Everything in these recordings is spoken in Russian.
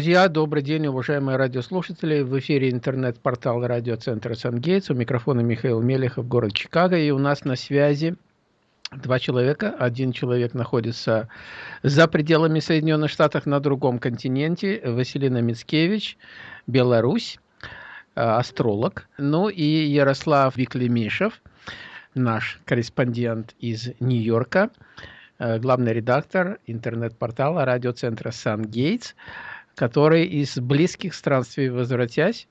Друзья, добрый день, уважаемые радиослушатели. В эфире интернет-портал радиоцентра Сангейтс. У микрофона Михаил Мелехов, город Чикаго. И у нас на связи два человека. Один человек находится за пределами Соединенных Штатов на другом континенте. Василина Мицкевич, Беларусь, э, астролог. Ну и Ярослав Виклемишев, наш корреспондент из Нью-Йорка, э, главный редактор интернет-портала радиоцентра Сангейтс который из близких странствий возвратясь,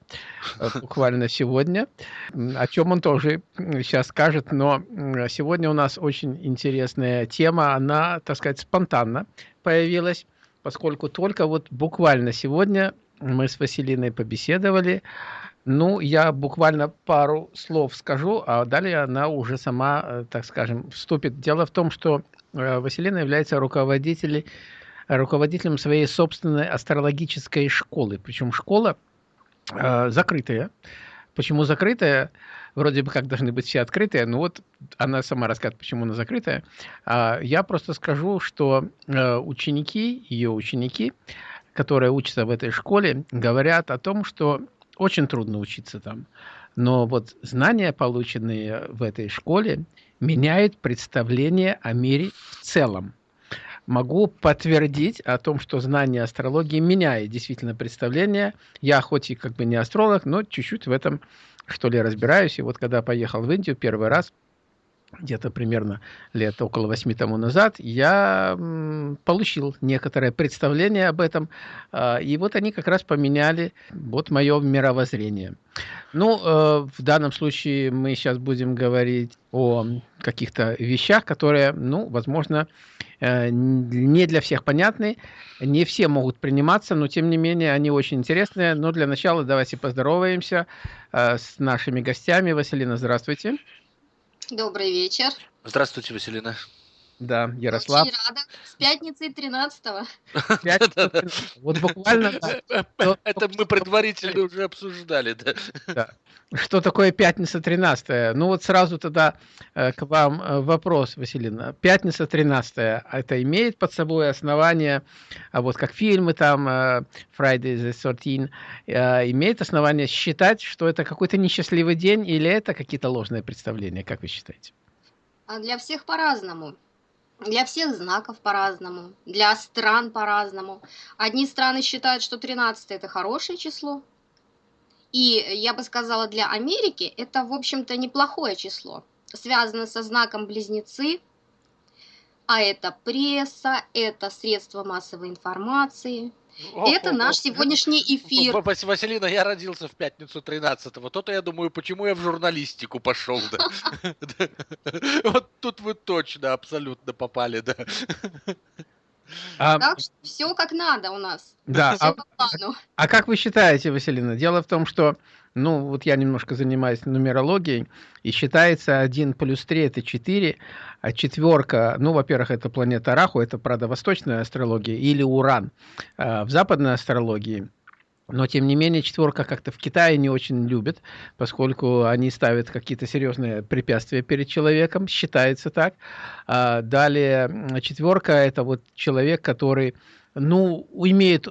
э, буквально сегодня, о чем он тоже сейчас скажет, но сегодня у нас очень интересная тема, она, так сказать, спонтанно появилась, поскольку только вот буквально сегодня мы с Василиной побеседовали, ну, я буквально пару слов скажу, а далее она уже сама, э, так скажем, вступит. Дело в том, что э, Василина является руководителем руководителем своей собственной астрологической школы. Причем школа э, закрытая. Почему закрытая? Вроде бы как должны быть все открытые, но вот она сама расскажет, почему она закрытая. А я просто скажу, что э, ученики, ее ученики, которые учатся в этой школе, говорят о том, что очень трудно учиться там. Но вот знания, полученные в этой школе, меняют представление о мире в целом могу подтвердить о том, что знание астрологии меняет действительно представление. Я хоть и как бы не астролог, но чуть-чуть в этом что ли разбираюсь. И вот когда поехал в Индию первый раз, где-то примерно лет около восьми тому назад, я получил некоторое представление об этом, а, и вот они как раз поменяли вот мое мировоззрение. Ну, э, в данном случае мы сейчас будем говорить о каких-то вещах, которые, ну, возможно, не для всех понятны, не все могут приниматься, но тем не менее они очень интересные. Но для начала давайте поздороваемся э, с нашими гостями. Василина, здравствуйте. Добрый вечер. Здравствуйте, Василина. Да, Ярослав. Очень рада. С пятницы 13-го. Вот буквально... Это мы предварительно уже обсуждали, да. Что такое пятница 13 Ну вот сразу тогда э, к вам э, вопрос, Василина. Пятница 13 это имеет под собой основание, а вот как фильмы там э, Friday the 13, имеет основание считать, что это какой-то несчастливый день или это какие-то ложные представления? Как вы считаете? А для всех по-разному. Для всех знаков по-разному, для стран по-разному. Одни страны считают, что 13 это хорошее число. И я бы сказала, для Америки это, в общем-то, неплохое число. Связано со знаком близнецы, а это пресса, это средства массовой информации, это наш сегодняшний эфир. Василина, я родился в пятницу 13-го. То-то я думаю, почему я в журналистику пошел. Вот тут вы точно абсолютно попали, да. А, так что все как надо у нас. Да. А, а как вы считаете, Василина? Дело в том, что ну, вот я немножко занимаюсь нумерологией, и считается 1 плюс 3 это 4, а четверка, ну, во-первых, это планета Раху, это, правда, восточная астрология, или Уран а в западной астрологии. Но, тем не менее, четверка как-то в Китае не очень любят, поскольку они ставят какие-то серьезные препятствия перед человеком, считается так. А далее, четверка – это вот человек, который ну, имеет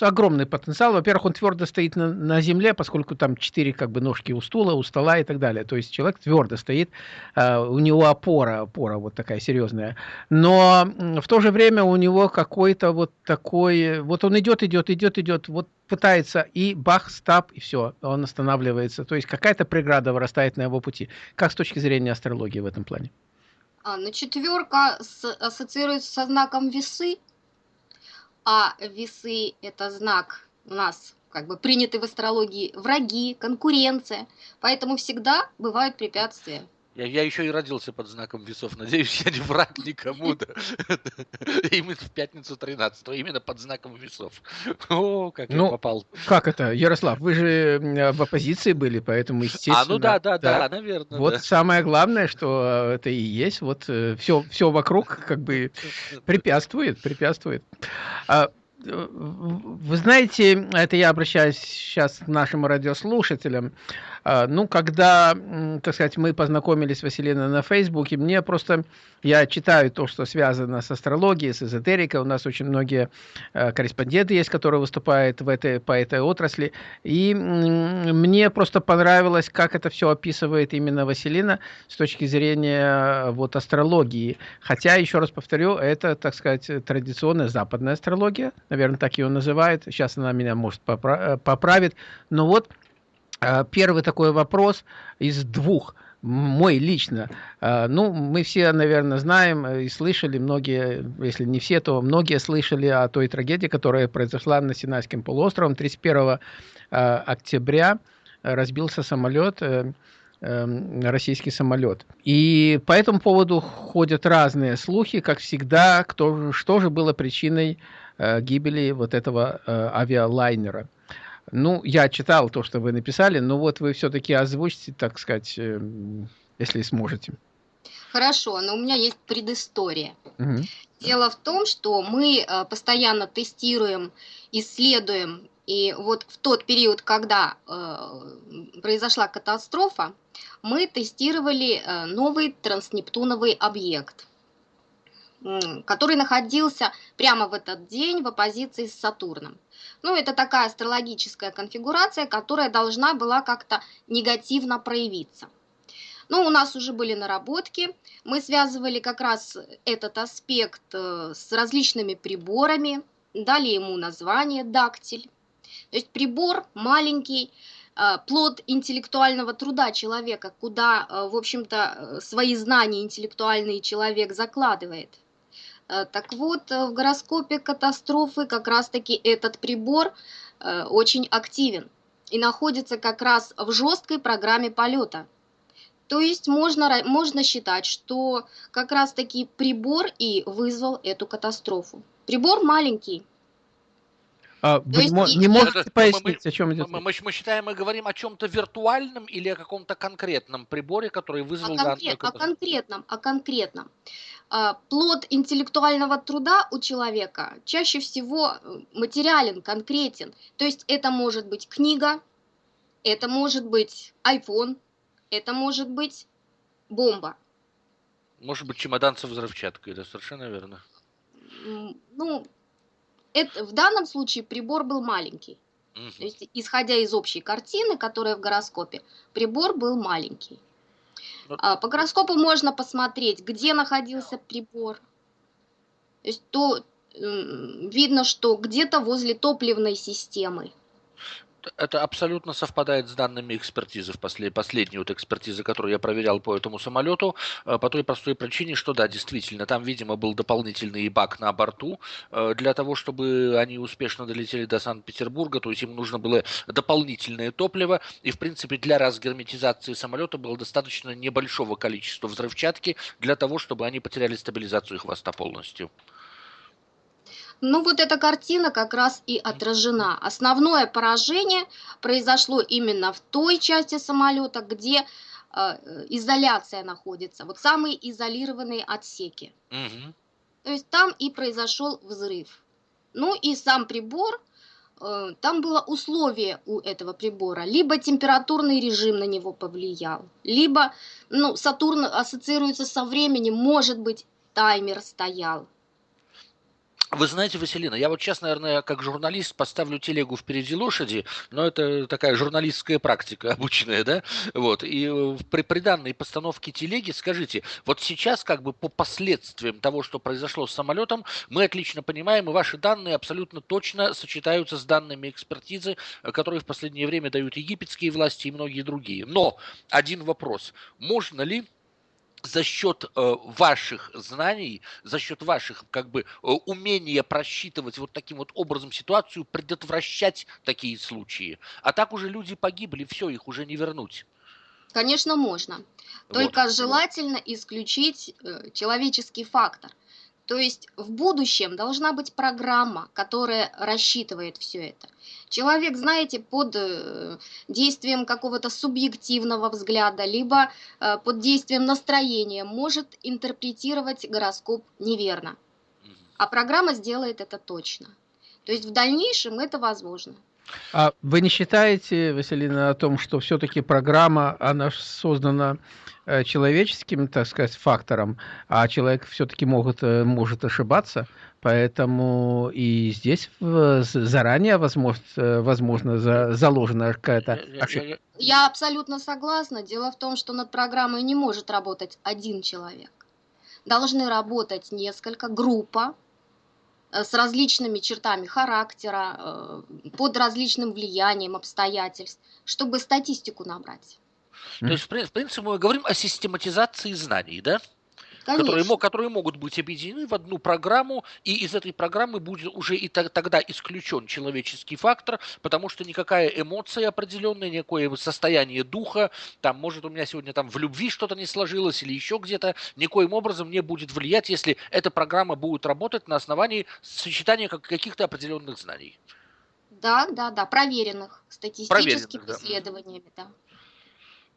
огромный потенциал. Во-первых, он твердо стоит на, на земле, поскольку там четыре как бы ножки у стула, у стола и так далее. То есть человек твердо стоит, э, у него опора, опора вот такая серьезная. Но в то же время у него какой-то вот такой, вот он идет, идет, идет, идет, вот пытается и бах, стап, и все, он останавливается. То есть какая-то преграда вырастает на его пути. Как с точки зрения астрологии в этом плане? А, ну, четверка ассоциируется со знаком весы, а весы – это знак у нас как бы приняты в астрологии враги, конкуренция, поэтому всегда бывают препятствия. Я, я еще и родился под знаком весов. Надеюсь, я не враг никому. Да. Именно в пятницу 13 именно под знаком весов. О, как ну, я попал. Как это, Ярослав? Вы же в оппозиции были, поэтому, естественно... А, ну да, да, да, да наверное. Вот да. самое главное, что это и есть. Вот все, э, все вокруг как бы препятствует, препятствует. А, вы знаете, это я обращаюсь сейчас к нашим радиослушателям, А, ну, когда, так сказать, мы познакомились с Василиной на Фейсбуке, мне просто, я читаю то, что связано с астрологией, с эзотерикой, у нас очень многие э, корреспонденты есть, которые выступают в этой, по этой отрасли, и мне просто понравилось, как это все описывает именно Василина с точки зрения вот астрологии. Хотя, еще раз повторю, это, так сказать, традиционная западная астрология, наверное, так ее называют, сейчас она меня, может, поправит, но вот а, первый такой вопрос из двух мой лично. А, ну, мы все, наверное, знаем и слышали, многие, если не все, то многие слышали о той трагедии, которая произошла на Синайском полуострове 31 а, октября. Разбился самолет, э, э, российский самолет. И по этому поводу ходят разные слухи, как всегда, кто, что же было причиной э, гибели вот этого авиалайнера. Ну, я читал то, что вы написали, но вот вы все-таки озвучите, так сказать, э, если сможете. Хорошо, но у меня есть предыстория. Угу. Дело в том, что мы э, постоянно тестируем, исследуем, и вот в тот период, когда э, произошла катастрофа, мы тестировали новый транснептуновый объект, который находился прямо в этот день в оппозиции с Сатурном. Ну, это такая астрологическая конфигурация, которая должна была как-то негативно проявиться. Ну, у нас уже были наработки, мы связывали как раз этот аспект э, с различными приборами, дали ему название дактиль. То есть прибор маленький, э, плод интеллектуального труда человека, куда, э, в общем-то, свои знания интеллектуальный человек закладывает. Э, так вот, э, в гороскопе катастрофы как раз-таки этот прибор э, очень активен и находится как раз в жесткой программе полета. То есть можно, можно считать, что как раз-таки прибор и вызвал эту катастрофу. Прибор маленький, а, вы есть, не можете это, пояснить, мы, о чем идет? Мы, мы, мы считаем, мы говорим о чем-то виртуальном или о каком-то конкретном приборе, который вызвал о, конкрет, данную... о конкретном, о конкретном. А, плод интеллектуального труда у человека чаще всего э, материален, конкретен. То есть это может быть книга, это может быть iPhone, это может быть бомба. Может быть чемодан со взрывчаткой, это совершенно верно. Ну, это, в данном случае прибор был маленький. Угу. То есть, исходя из общей картины, которая в гороскопе, прибор был маленький. А, по гороскопу можно посмотреть, где находился прибор. То есть то видно, что где-то возле топливной системы это абсолютно совпадает с данными экспертизы, в после, последней вот экспертизы, которую я проверял по этому самолету, э, по той простой причине, что да, действительно, там, видимо, был дополнительный бак на борту э, для того, чтобы они успешно долетели до Санкт-Петербурга, то есть им нужно было дополнительное топливо, и, в принципе, для разгерметизации самолета было достаточно небольшого количества взрывчатки для того, чтобы они потеряли стабилизацию хвоста полностью. Ну вот эта картина как раз и отражена. Основное поражение произошло именно в той части самолета, где э, изоляция находится, вот самые изолированные отсеки. Угу. То есть там и произошел взрыв. Ну и сам прибор, э, там было условие у этого прибора, либо температурный режим на него повлиял, либо, ну, Сатурн ассоциируется со временем, может быть, таймер стоял. Вы знаете, Василина, я вот сейчас, наверное, как журналист поставлю телегу впереди лошади, но это такая журналистская практика обычная, да? Вот. И э, при, при данной постановке телеги, скажите, вот сейчас как бы по последствиям того, что произошло с самолетом, мы отлично понимаем, и ваши данные абсолютно точно сочетаются с данными экспертизы, э, которые в последнее время дают египетские власти и многие другие. Но один вопрос. Можно ли за счет э, ваших знаний, за счет ваших как бы э, умения просчитывать вот таким вот образом ситуацию, предотвращать такие случаи. А так уже люди погибли, все, их уже не вернуть. Конечно, можно. Только вот. желательно исключить э, человеческий фактор. То есть в будущем должна быть программа, которая рассчитывает все это. Человек, знаете, под э, действием какого-то субъективного взгляда, либо э, под действием настроения может интерпретировать гороскоп неверно. А программа сделает это точно. То есть в дальнейшем это возможно. А вы не считаете, Василина, о том, что все-таки программа, она создана э, человеческим, так сказать, фактором, а человек все-таки может, э, может ошибаться, поэтому и здесь заранее возможно, э, возможно заложена какая-то ошибка. Я абсолютно согласна. Дело в том, что над программой не может работать один человек. Должны работать несколько, группа, с различными чертами характера, э, под различным влиянием обстоятельств, чтобы статистику набрать. То есть, в принципе, мы говорим о систематизации знаний, да? Которые, которые могут быть объединены в одну программу, и из этой программы будет уже и тогда исключен человеческий фактор, потому что никакая эмоция определенная, никакое состояние духа, там, может, у меня сегодня там в любви что-то не сложилось или еще где-то, никоим образом не будет влиять, если эта программа будет работать на основании сочетания каких-то определенных знаний. Да, да, да, проверенных статистическими проверенных, исследованиями, да.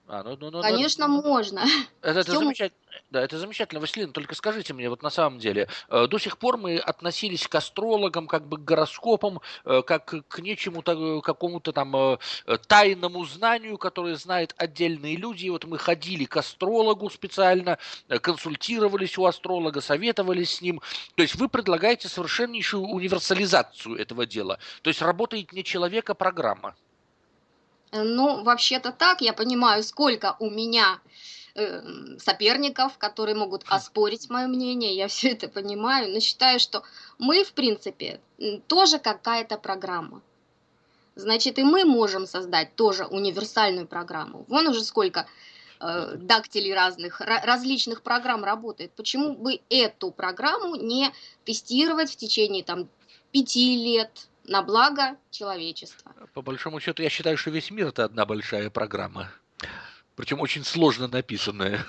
А, ну, ну, ну, Конечно, ну, можно. Это, это, замечательно, да, это замечательно, Василина, только скажите мне, вот на самом деле, э, до сих пор мы относились к астрологам, как бы к гороскопам, э, как к нечему, э, какому-то там тайному знанию, которое знают отдельные люди. И вот мы ходили к астрологу специально, консультировались у астролога, советовались с ним. То есть вы предлагаете совершеннейшую универсализацию этого дела. То есть работает не человек, а программа. Ну, вообще-то так, я понимаю, сколько у меня э, соперников, которые могут оспорить мое мнение, я все это понимаю, но считаю, что мы, в принципе, тоже какая-то программа. Значит, и мы можем создать тоже универсальную программу. Вон уже сколько э, дактилей разных, различных программ работает. Почему бы эту программу не тестировать в течение там пяти лет, на благо человечества. По большому счету, я считаю, что весь мир это одна большая программа. Причем очень сложно написанная.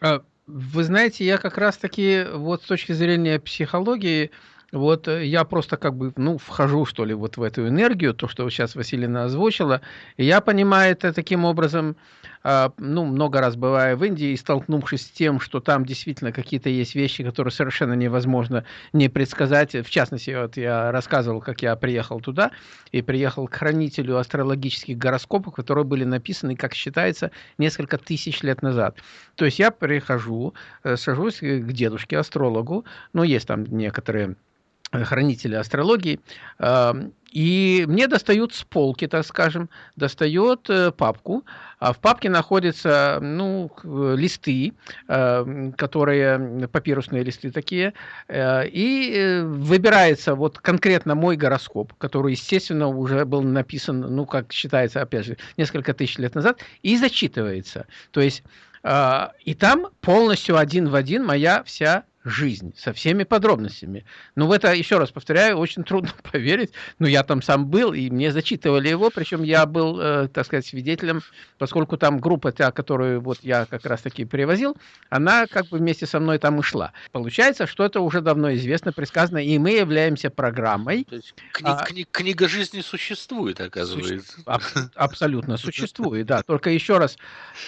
А, вы знаете, я как раз-таки вот с точки зрения психологии, вот я просто как бы, ну, вхожу, что ли, вот в эту энергию, то, что сейчас Василина озвучила, и я понимаю это таким образом, ну, много раз бывая в Индии, и столкнувшись с тем, что там действительно какие-то есть вещи, которые совершенно невозможно не предсказать. В частности, вот я рассказывал, как я приехал туда, и приехал к хранителю астрологических гороскопов, которые были написаны, как считается, несколько тысяч лет назад. То есть я прихожу, э, сажусь к дедушке, астрологу, ну, есть там некоторые Э, хранители астрологии, и мне достают с полки, так скажем, достает э, папку, а в папке находятся ну, листы, которые папирусные листы такие, э, и выбирается вот конкретно мой гороскоп, который, естественно, уже был написан, ну, как считается, опять же, несколько тысяч лет назад, и зачитывается. То есть и там полностью один в один моя вся жизнь со всеми подробностями. Но в это, еще раз повторяю, очень трудно поверить. Но я там сам был, и мне зачитывали его, причем я был, э, так сказать, свидетелем, поскольку там группа, та, которую вот я как раз-таки привозил, она как бы вместе со мной там и шла. Получается, что это уже давно известно, предсказано, и мы являемся программой. То есть кни- а, кни- книга жизни существует, оказывается. Суще- аб- абсолютно существует, да. Только еще раз,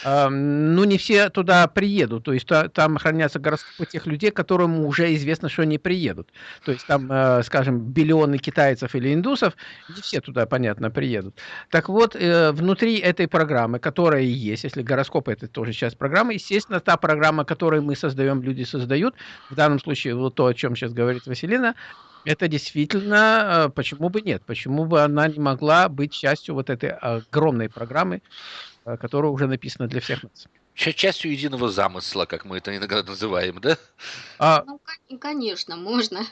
э, ну не все туда приедут, то есть там хранятся гороскопы тех людей, которые которому уже известно, что они приедут. То есть там, э, скажем, биллионы китайцев или индусов, не все туда, понятно, приедут. Так вот, э, внутри этой программы, которая есть, если гороскоп это тоже часть программы, естественно, та программа, которую мы создаем, люди создают, в данном случае вот то, о чем сейчас говорит Василина, это действительно, э, почему бы нет, почему бы она не могла быть частью вот этой огромной программы, которая уже написана для всех нас частью единого замысла, как мы это иногда называем, да? А, ну, конечно, можно.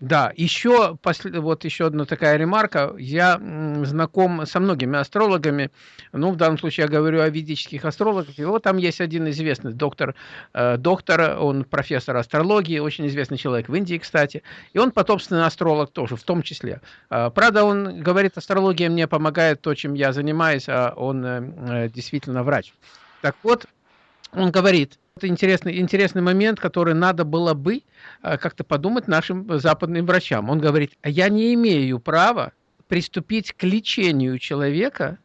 Да, еще, вот еще одна такая ремарка. Я знаком со многими астрологами, ну, в данном случае я говорю о ведических астрологах, и вот там есть один известный доктор, э, доктор, он профессор астрологии, очень известный человек в Индии, кстати, и он потомственный астролог тоже, в том числе. Э, правда, он говорит, астрология мне помогает то, чем я занимаюсь, а он э действительно врач. Так вот, он говорит, это интересный, интересный момент, который надо было бы э, как-то подумать нашим западным врачам. Он говорит, а я не имею права приступить к лечению человека,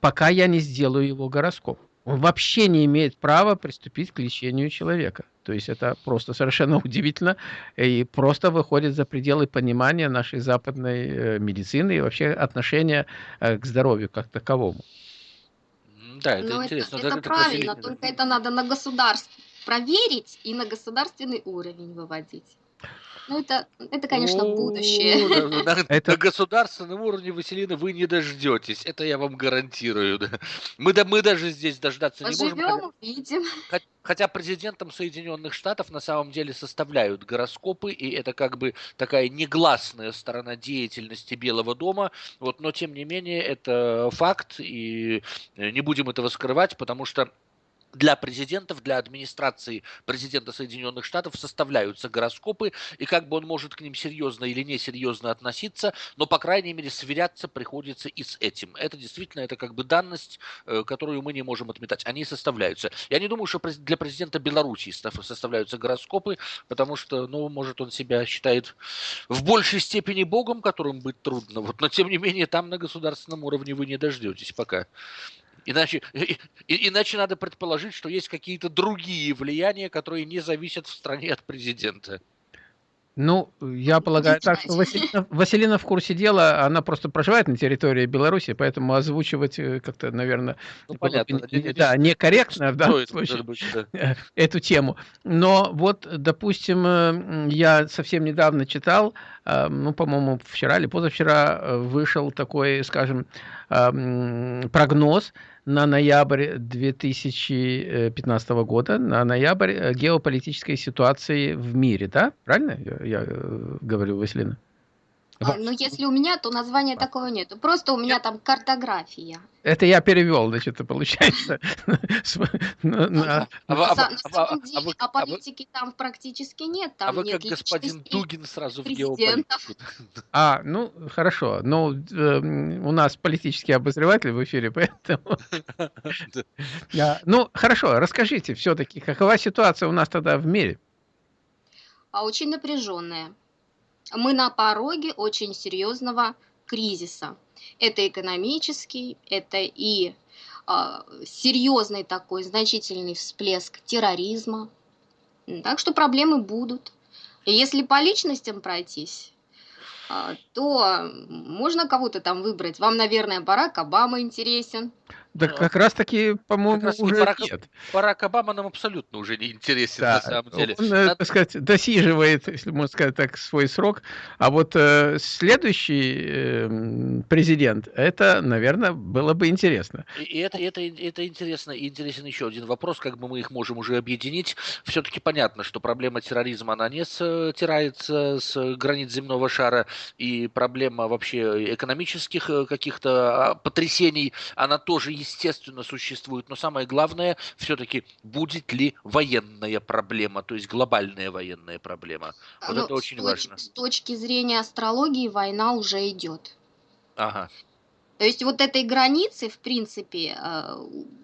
пока я не сделаю его гороскоп. Он вообще не имеет права приступить к лечению человека. То есть это просто совершенно удивительно и просто выходит за пределы понимания нашей западной э, медицины и вообще отношения э, к здоровью как таковому. Да, это Но интересно. Это, это, это правильно, только это надо на государство проверить и на государственный уровень выводить. Ну, это, это конечно, будущее. На, это... на государственном уровне, Василина, вы не дождетесь. Это я вам гарантирую. Мы, да, мы даже здесь дождаться Поживем, не можем. увидим. Хотя президентом Соединенных Штатов на самом деле составляют гороскопы, и это как бы такая негласная сторона деятельности Белого дома. Вот, но тем не менее, это факт, и не будем этого скрывать, потому что для президентов, для администрации президента Соединенных Штатов составляются гороскопы, и как бы он может к ним серьезно или несерьезно относиться, но, по крайней мере, сверяться приходится и с этим. Это действительно, это как бы данность, э, которую мы не можем отметать. Они составляются. Я не думаю, что для президента Беларуси составляются гороскопы, потому что, ну, может, он себя считает в большей степени богом, которым быть трудно. Вот, но, тем не менее, там на государственном уровне вы не дождетесь пока. Иначе, и, иначе надо предположить, что есть какие-то другие влияния, которые не зависят в стране от президента. Ну, я полагаю так, что Василина, Василина в курсе дела, она просто проживает на территории Беларуси, поэтому озвучивать э, как-то, наверное, ну, понятно, не, да, некорректно в данном случае быть, да. эту тему. Но вот, допустим, э, я совсем недавно читал, э, ну, по-моему, вчера или позавчера вышел такой, скажем, прогноз на ноябрь 2015 года, на ноябрь э, геополитической ситуации в мире, да? Правильно я, я э, говорю, Василина? А, ну, если у меня, то названия такого нету. Просто у меня там картография. Это я перевел, значит, это получается. На самом деле, а политики там практически нет. А вы как господин Дугин сразу в геополитику. А, ну, хорошо. Но эм, у нас политический обозреватель в эфире, поэтому... Ну, хорошо, расскажите все-таки, какова ситуация у нас тогда в мире? А очень напряженная мы на пороге очень серьезного кризиса. Это экономический, это и э, серьезный такой значительный всплеск терроризма. Так что проблемы будут. Если по личностям пройтись, э, то можно кого-то там выбрать. Вам, наверное, Барак Обама интересен. Да как раз таки, по-моему, уже Барак, нет. Барак Обама нам абсолютно уже не интересен, да, на самом деле. Он, э, Надо... так сказать, досиживает, если можно сказать так, свой срок. А вот э, следующий э, президент, это, наверное, было бы интересно. И это, это, это интересно. И интересен еще один вопрос, как бы мы их можем уже объединить. Все-таки понятно, что проблема терроризма, она не стирается с границ земного шара, и проблема вообще экономических э, каких-то а, потрясений, она тоже естественно, существует, но самое главное, все-таки, будет ли военная проблема, то есть глобальная военная проблема. Вот ну, это очень с важно. С точки зрения астрологии война уже идет. Ага. То есть вот этой границы, в принципе, э,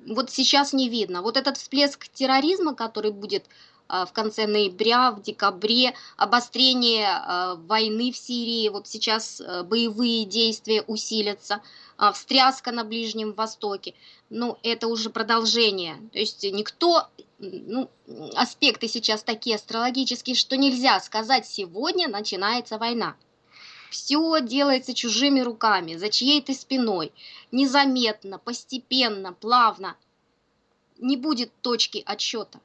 вот сейчас не видно. Вот этот всплеск терроризма, который будет в конце ноября, в декабре, обострение э, войны в Сирии, вот сейчас боевые действия усилятся – а, встряска на Ближнем Востоке. Ну, это уже продолжение. То есть никто, ну, аспекты сейчас такие астрологические, что нельзя сказать, сегодня начинается война. Все делается чужими руками, за чьей-то спиной, незаметно, постепенно, плавно. Не будет точки отсчета.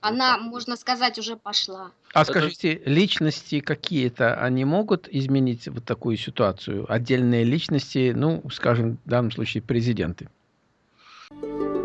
Она, можно сказать, уже пошла. А скажите, личности какие-то, они могут изменить вот такую ситуацию? Отдельные личности, ну, скажем, в данном случае президенты? thank you